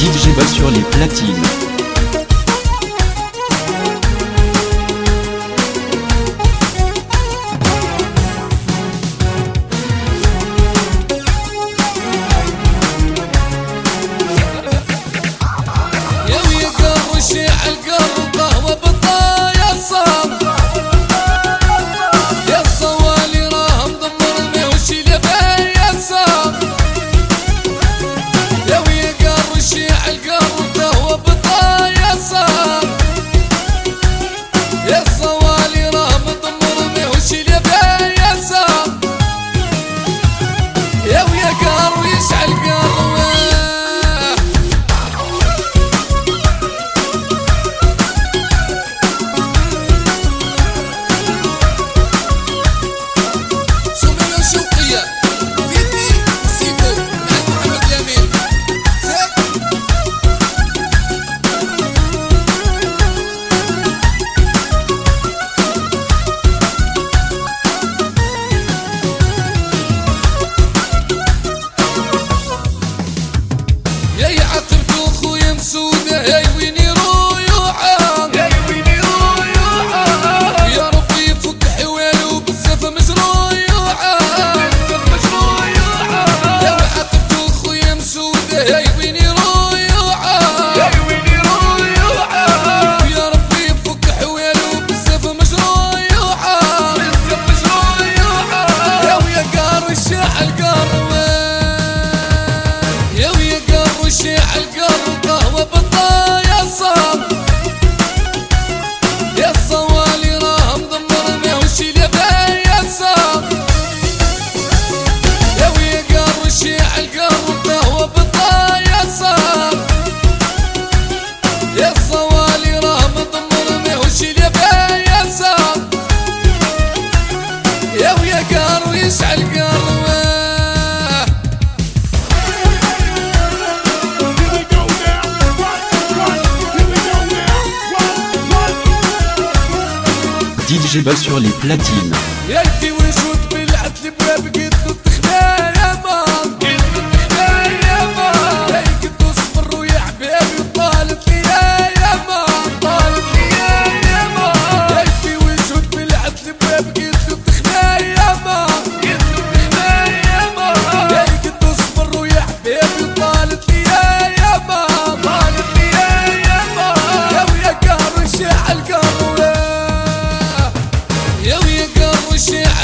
DJ Bob sur les platines. algo. Hey, hey, we need يا ويا قار ويسعى القروه DJ Bas sur les platines. attention.